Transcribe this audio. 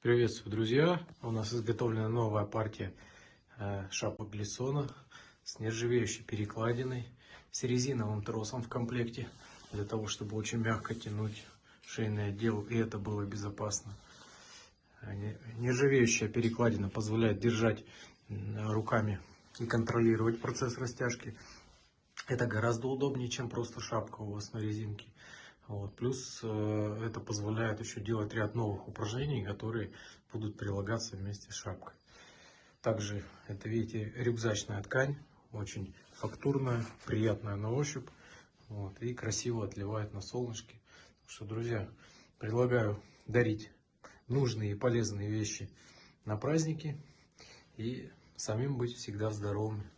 Приветствую, друзья! У нас изготовлена новая партия э, шапок Глиссона с нержавеющей перекладиной, с резиновым тросом в комплекте, для того, чтобы очень мягко тянуть шейный отдел, и это было безопасно. Э, не- Нержавеющая перекладина позволяет держать руками и контролировать процесс растяжки. Это гораздо удобнее, чем просто шапка у вас на резинке. Вот. Плюс э, это позволяет еще делать ряд новых упражнений, которые будут прилагаться вместе с шапкой. Также это, видите, рюкзачная ткань, очень фактурная, приятная на ощупь вот, и красиво отливает на солнышке. Так что, друзья, предлагаю дарить нужные и полезные вещи на праздники и самим быть всегда здоровыми.